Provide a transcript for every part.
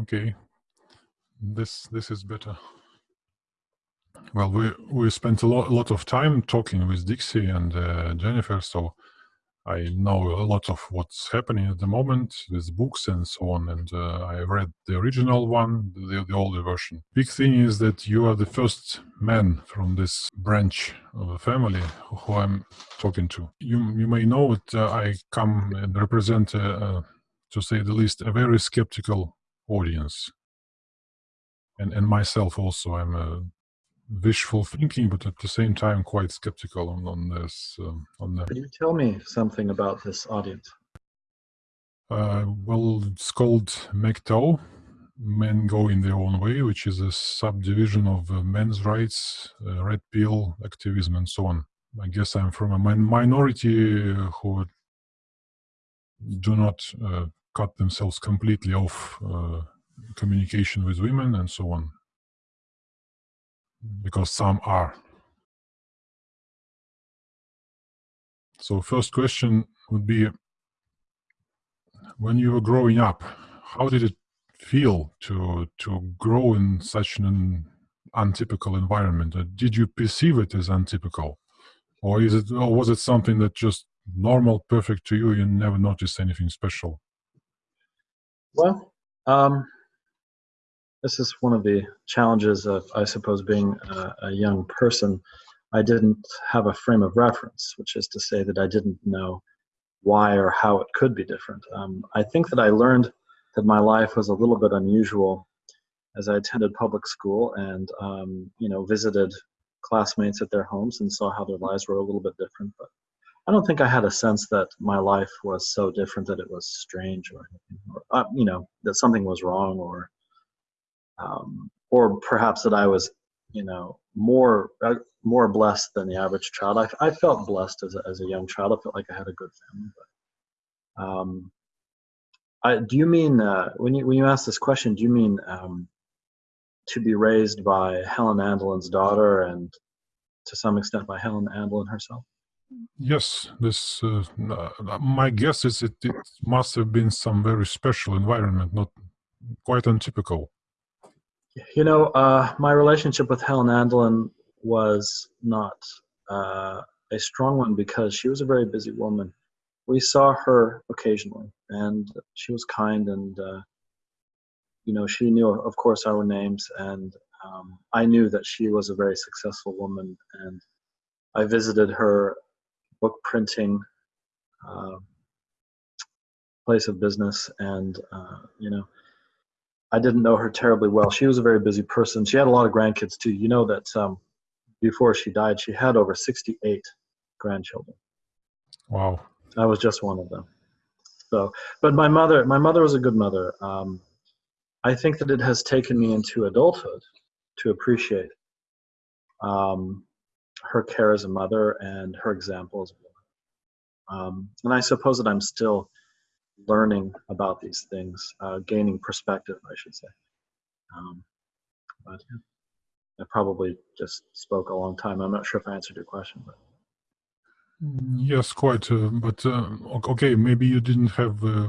Okay, this this is better. Well, we we spent a lot lot of time talking with Dixie and uh, Jennifer, so I know a lot of what's happening at the moment with books and so on. And uh, I read the original one, the, the older version. Big thing is that you are the first man from this branch of the family who I'm talking to. You you may know that uh, I come and represent, uh, to say the least, a very skeptical audience. And, and myself also, I'm a wishful thinking, but at the same time quite skeptical on, on this. Um, on that. Can you tell me something about this audience? Uh, well, it's called MGTOW, Men Go in Their Own Way, which is a subdivision of uh, men's rights, uh, red pill activism, and so on. I guess I'm from a min minority who do not uh, cut themselves completely off uh, communication with women and so on because some are. So first question would be, when you were growing up, how did it feel to to grow in such an untypical environment? Uh, did you perceive it as untypical, or is it, or was it something that just normal, perfect to you? You never noticed anything special. Well, um, this is one of the challenges of, I suppose, being a, a, young person. I didn't have a frame of reference, which is to say that I didn't know why or how it could be different. Um, I think that I learned that my life was a little bit unusual as I attended public school and, um, you know, visited classmates at their homes and saw how their lives were a little bit different. But I don't think I had a sense that my life was so different that it was strange or, or uh, you know, that something was wrong or um, or perhaps that I was, you know, more uh, more blessed than the average child. I, I felt blessed as a, as a young child. I felt like I had a good family. But, um, I, do you mean uh, when you when you ask this question? Do you mean um, to be raised by Helen Andelin's daughter and to some extent by Helen Andelin herself? Yes, this. Uh, my guess is it, it must have been some very special environment, not quite untypical. You know, uh, my relationship with Helen Andelin was not uh, a strong one because she was a very busy woman. We saw her occasionally, and she was kind, and uh, you know, she knew, of course, our names, and um, I knew that she was a very successful woman, and I visited her book printing uh, place of business, and uh, you know I didn't know her terribly well. She was a very busy person. She had a lot of grandkids too. You know that um, before she died, she had over 68 grandchildren. Wow. I was just one of them. So, but my mother, my mother was a good mother. Um, I think that it has taken me into adulthood to appreciate um, her care as a mother and her example as a woman. Um, and I suppose that I'm still learning about these things, uh, gaining perspective, I should say. Um, but yeah, I probably just spoke a long time. I'm not sure if I answered your question, but. Yes, quite. Uh, but uh, okay, maybe you didn't have uh,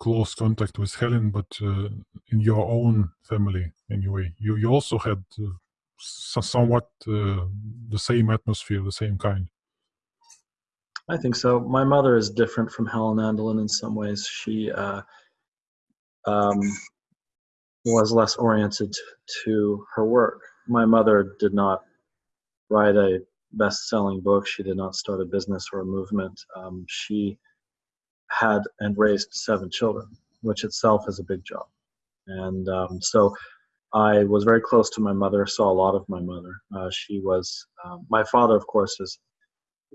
close contact with Helen, but uh, in your own family, anyway, you you also had uh, somewhat uh, the same atmosphere, the same kind. I think so. My mother is different from Helen Andelin in some ways. She uh, um, was less oriented to her work. My mother did not write a best-selling book. She did not start a business or a movement. Um, she had and raised seven children, which itself is a big job. And um, so I was very close to my mother, saw a lot of my mother. Uh, she was, um, my father, of course, is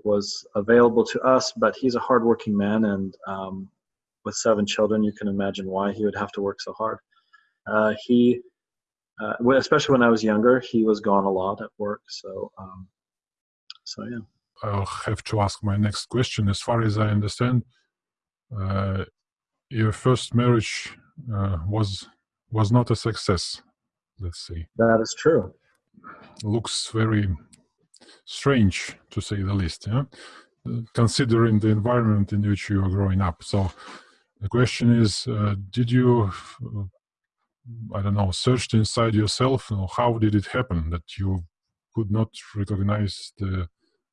was available to us, but he's a hardworking man, and um, with seven children, you can imagine why he would have to work so hard. Uh, he, uh, especially when I was younger, he was gone a lot at work. So, um, so yeah. I'll have to ask my next question. As far as I understand, uh, your first marriage uh, was was not a success. Let's see. That is true. Looks very strange to say the least yeah? considering the environment in which you are growing up so the question is uh, did you I don't know, searched inside yourself? You know, how did it happen that you could not recognize the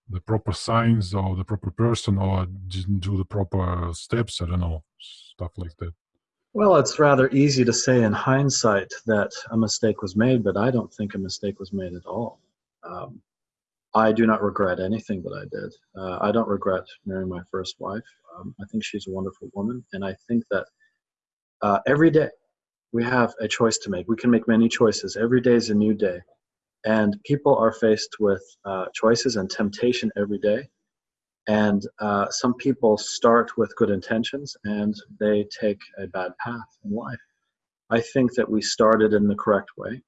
the proper signs or the proper person or didn't do the proper steps? I don't know, stuff like that. Well, it's rather easy to say in hindsight that a mistake was made, but I don't think a mistake was made at all. Um, I do not regret anything that I did. Uh, I don't regret marrying my first wife. Um, I think she's a wonderful woman, and I think that uh, every day we have a choice to make. We can make many choices. Every day is a new day. And people are faced with uh, choices and temptation every day. And uh, some people start with good intentions and they take a bad path in life. I think that we started in the correct way.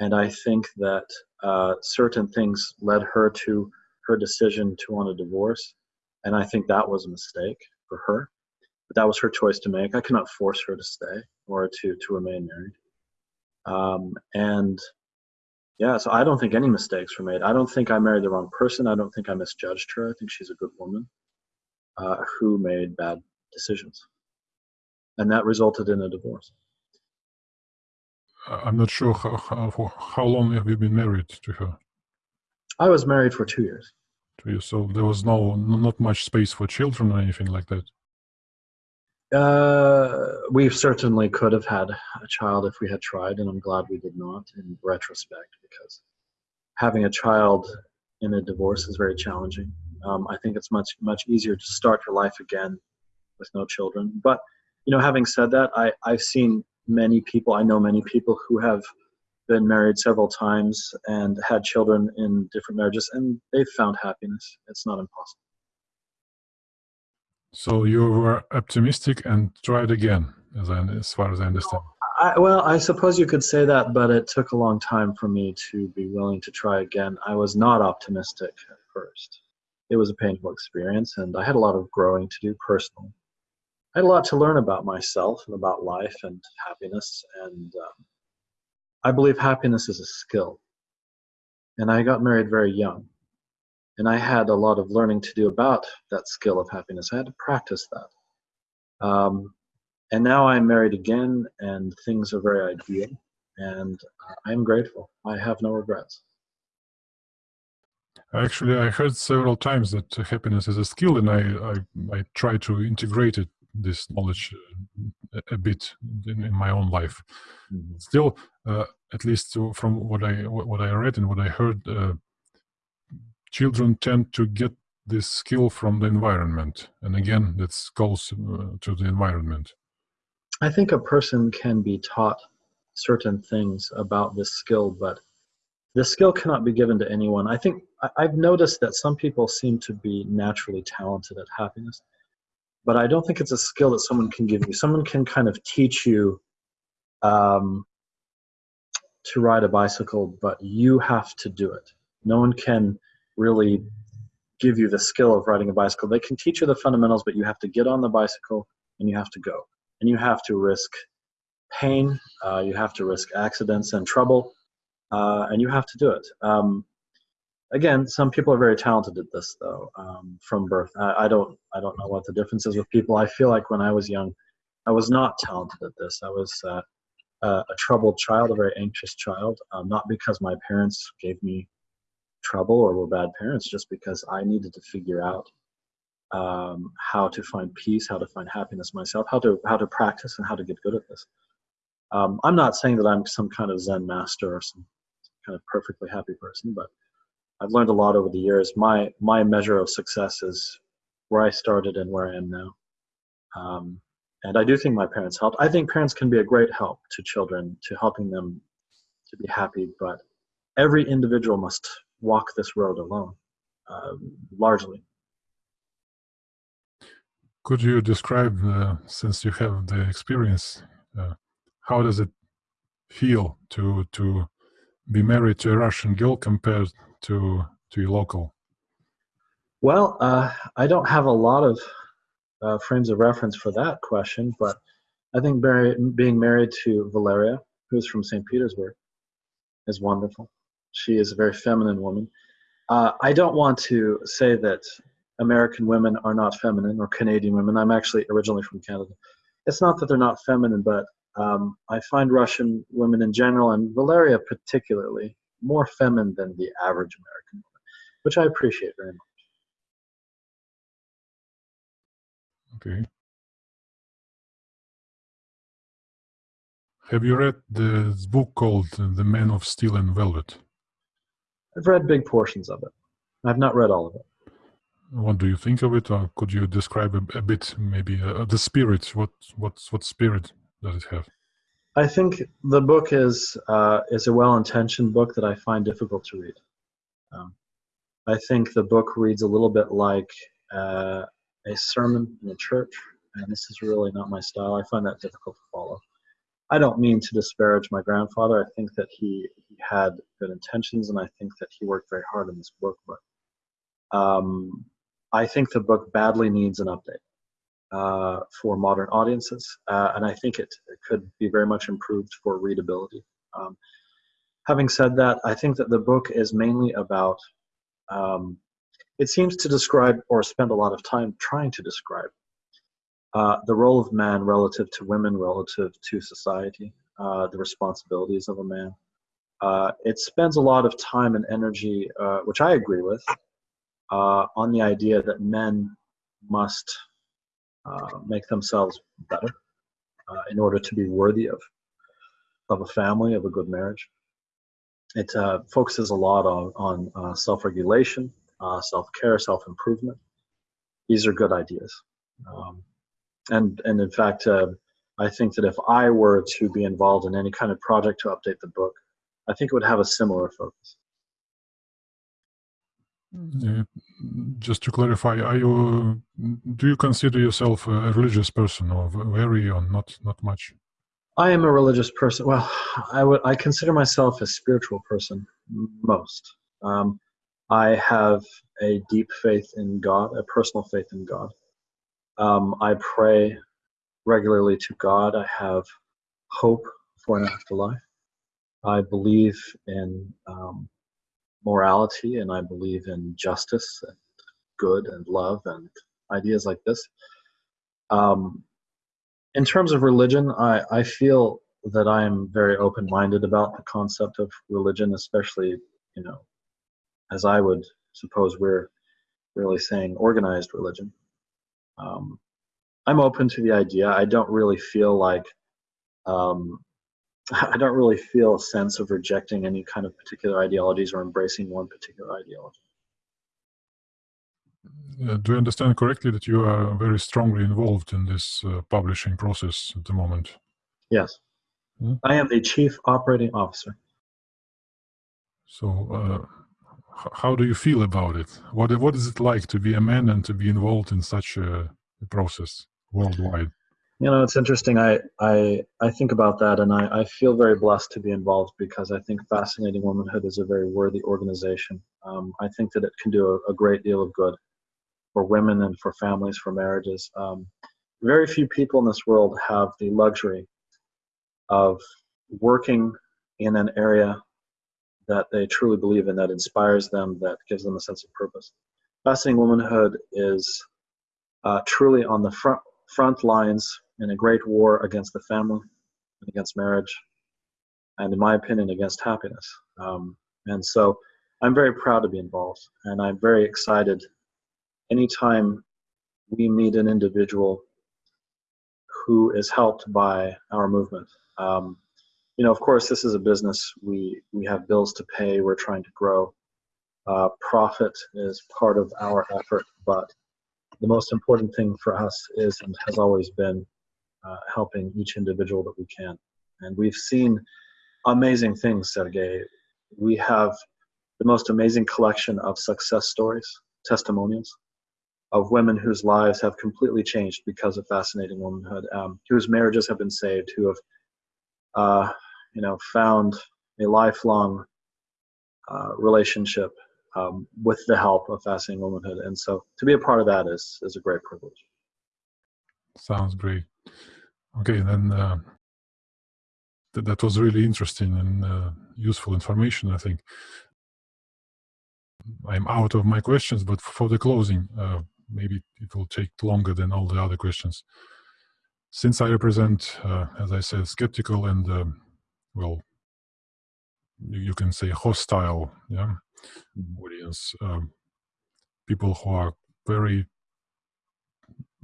And I think that uh, certain things led her to her decision to want a divorce. And I think that was a mistake for her. But that was her choice to make. I cannot force her to stay or to, to remain married. Um, and yeah, so I don't think any mistakes were made. I don't think I married the wrong person. I don't think I misjudged her. I think she's a good woman uh, who made bad decisions. And that resulted in a divorce. I'm not sure how, how, how long have you been married to her? I was married for two years. Two years. So there was no not much space for children or anything like that. Uh, we certainly could have had a child if we had tried, and I'm glad we did not in retrospect because having a child in a divorce is very challenging. Um, I think it's much much easier to start your life again with no children. But you know, having said that, I I've seen many people. I know many people who have been married several times and had children in different marriages, and they've found happiness. It's not impossible. So you were optimistic and tried again, as, I, as far as I understand. I, well, I suppose you could say that, but it took a long time for me to be willing to try again. I was not optimistic at first. It was a painful experience, and I had a lot of growing to do personally. I had a lot to learn about myself and about life and happiness, and um, I believe happiness is a skill. And I got married very young and I had a lot of learning to do about that skill of happiness. I had to practice that. Um, and now I'm married again, and things are very ideal, and I'm grateful. I have no regrets. Actually, I heard several times that happiness is a skill, and I I, I try to integrate it, this knowledge uh, a, a bit in, in, my own life. Mm -hmm. Still, uh, at least from what I what I read and what I heard, uh, children tend to get this skill from the environment. And again, that goes uh, to the environment. I think a person can be taught certain things about this skill, but the skill cannot be given to anyone. I think I've noticed that some people seem to be naturally talented at happiness, but I don't think it's a skill that someone can give you. Someone can kind of teach you um, to ride a bicycle, but you have to do it. No one can really give you the skill of riding a bicycle. They can teach you the fundamentals, but you have to get on the bicycle and you have to go. And you have to risk pain, uh, you have to risk accidents and trouble, uh, and you have to do it. Um, again, some people are very talented at this, though, um, from birth. I, I, don't, I don't know what the difference is with people. I feel like when I was young, I was not talented at this. I was uh, a troubled child, a very anxious child, um, not because my parents gave me trouble or were bad parents just because I needed to figure out um, how to find peace, how to find happiness myself, how to how to practice and how to get good at this. Um, I'm not saying that I'm some kind of Zen master or some kind of perfectly happy person, but I've learned a lot over the years. My my measure of success is where I started and where I am now. Um, and I do think my parents helped. I think parents can be a great help to children, to helping them to be happy, but every individual must walk this road alone, uh, largely. Could you describe, uh, since you have the experience, uh, how does it feel to to be married to a Russian girl compared to to your local? Well, uh, I don't have a lot of uh, frames of reference for that question, but I think being married to Valeria, who's from St. Petersburg, is wonderful. She is a very feminine woman. Uh, I don't want to say that American women are not feminine or Canadian women. I'm actually originally from Canada. It's not that they're not feminine, but Um, I find Russian women in general, and Valeria particularly, more feminine than the average American woman, which I appreciate very much. Okay. Have you read the book called The Man of Steel and Velvet? I've read big portions of it. I've not read all of it. What do you think of it, or could you describe a, a bit, maybe uh, the spirit? What what what spirit does it have? I think the book is uh, is a well-intentioned book that I find difficult to read. Um, I think the book reads a little bit like uh, a sermon in a church, and this is really not my style. I find that difficult to follow. I don't mean to disparage my grandfather. I think that he, he had good intentions, and I think that he worked very hard on this book. But um, I think the book badly needs an update uh, for modern audiences, uh, and I think it, it, could be very much improved for readability. Um, having said that, I think that the book is mainly about. Um, it seems to describe or spend a lot of time trying to describe uh, the role of man relative to women, relative to society, uh, the responsibilities of a man. Uh, it spends a lot of time and energy, uh, which I agree with, uh, on the idea that men must make themselves better in order to be worthy of, of a family, of a good marriage. It focuses a lot on, on self-regulation, self-care, self-improvement. These are good ideas. Um, and and in fact, uh, I think that if I were to be involved in any kind of project to update the book, I think it would have a similar focus. Uh, just to clarify, are you do you consider yourself a religious person, or very, or not not much? I am a religious person. Well, I would I consider myself a spiritual person most. Um, I have a deep faith in God, a personal faith in God. Um, I pray regularly to God. I have hope for an afterlife. I believe in um, morality and I believe in justice and good and love and ideas like this. Um, in terms of religion, I, I feel that I am very open minded about the concept of religion, especially, you know, as I would suppose we're really saying organized religion um, I'm open to the idea. I don't really feel like um, I don't really feel a sense of rejecting any kind of particular ideologies or embracing one particular ideology. Uh, do I understand correctly that you are very strongly involved in this uh, publishing process at the moment? Yes. Hmm? I am the chief operating officer. So, uh, how do you feel about it? What what is it like to be a man and to be involved in such a process worldwide? You know, it's interesting. I I I think about that, and I I feel very blessed to be involved because I think Fascinating Womanhood is a very worthy organization. Um, I think that it can do a, a, great deal of good for women and for families, for marriages. Um, very few people in this world have the luxury of working in an area that they truly believe in, that inspires them, that gives them a sense of purpose. Fascinating Womanhood is uh, truly on the front front lines in a great war against the family and against marriage, and in my opinion, against happiness. Um, and so I'm very proud to be involved, and I'm very excited anytime we meet an individual who is helped by our movement. Um, you know, of course, this is a business. We we have bills to pay. We're trying to grow. Uh, profit is part of our effort, but the most important thing for us is and has always been uh, helping each individual that we can. And we've seen amazing things, Sergey. We have the most amazing collection of success stories, testimonials of women whose lives have completely changed because of fascinating womanhood, um, whose marriages have been saved, who have, uh, you know, found a lifelong uh, relationship um, with the help of Fascinating Womanhood. And so to be a part of that is, is a great privilege. Sounds great. Okay, then uh, th that was really interesting and uh, useful information, I think. I'm out of my questions, but for the closing, uh, maybe it will take longer than all the other questions. since I represent, uh, as I said, skeptical and um, well, you, you, can say hostile, yeah, audience, um, people who are very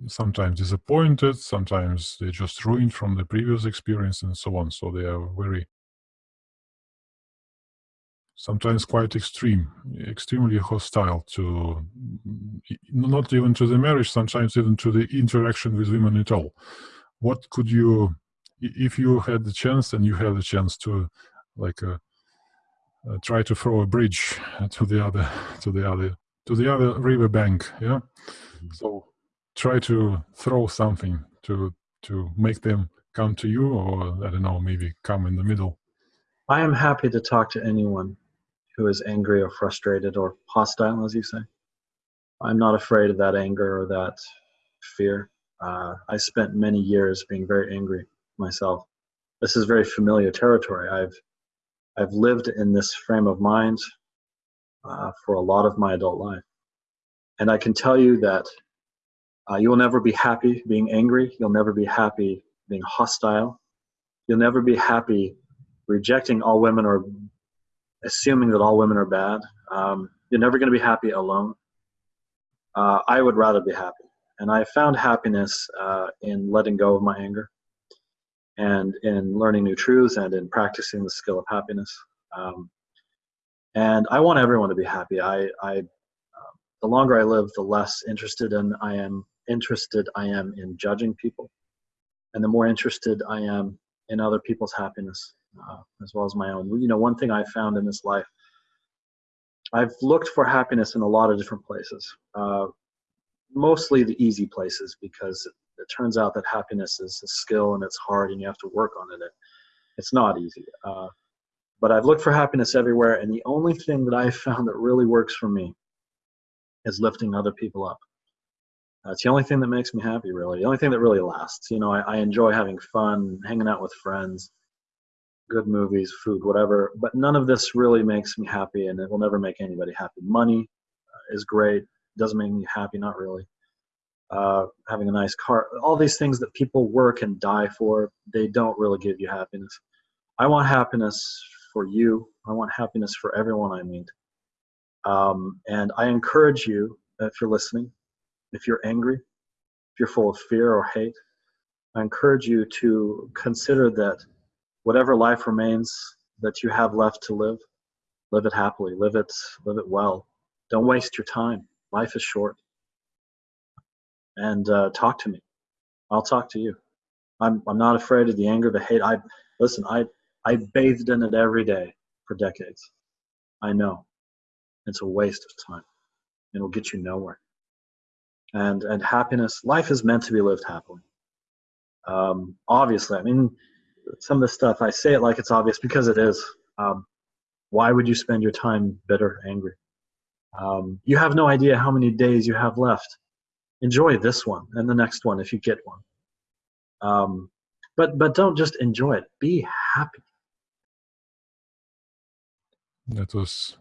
sometimes disappointed, sometimes they just ruined from the previous experience and so on. So they are very sometimes quite extreme, extremely hostile to not even to the marriage, sometimes even to the interaction with women at all. What could you, if you had the chance and you had the chance to, like, uh, uh, try to throw a bridge to the other, to the other, to the other river bank, yeah. Mm-hmm. So try to throw something to to make them come to you, or I don't know, maybe come in the middle. I am happy to talk to anyone who is angry or frustrated or hostile, as you say. I'm not afraid of that anger or that fear. Uh, I spent many years being very angry myself. This is very familiar territory. I've I've lived in this frame of mind uh, for a lot of my adult life, and I can tell you that uh, you will never be happy being angry. You'll never be happy being hostile. You'll never be happy rejecting all women or assuming that all women are bad. Um, you're never going to be happy alone. Uh, I would rather be happy. And I found happiness uh, in letting go of my anger and in learning new truths and in practicing the skill of happiness. Um, and I want everyone to be happy. I, I uh, the longer I live, the less interested in I am interested I am in judging people, and the more interested I am in other people's happiness uh, as well as my own. You know, one thing I found in this life, I've looked for happiness in a lot of different places, uh, mostly the easy places because it, it, turns out that happiness is a skill and it's hard and you have to work on it. It's not easy. Uh, but I've looked for happiness everywhere, and the only thing that I've found that really works for me is lifting other people up. It's the only thing that makes me happy, really. The only thing that really lasts. You know, I, I enjoy having fun, hanging out with friends, good movies, food, whatever. But none of this really makes me happy, and it will never make anybody happy. Money uh, is great, doesn't make me happy, not really. Uh, having a nice car, all these things that people work and die for, they don't really give you happiness. I want happiness for you. I want happiness for everyone I meet. Um, and I encourage you, if you're listening, if you're angry, if you're full of fear or hate, I encourage you to consider that whatever life remains that you have left to live, live it happily, live it, live it well. Don't waste your time. Life is short. And uh, talk to me. I'll talk to you. I'm, I'm not afraid of the anger, the hate. I listen. I I bathed in it every day for decades. I know it's a waste of time. It'll get you nowhere and and happiness. Life is meant to be lived happily. Um, obviously, I mean, some of the stuff I say it like it's obvious because it is. Um, why would you spend your time bitter, angry? Um, you have no idea how many days you have left. Enjoy this one and the next one if you get one. Um, but but don't just enjoy it. Be happy. That was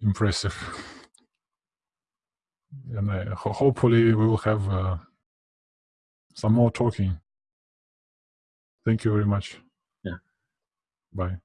impressive and uh, ho hopefully we will have uh, some more talking. Thank you very much. Yeah. Bye.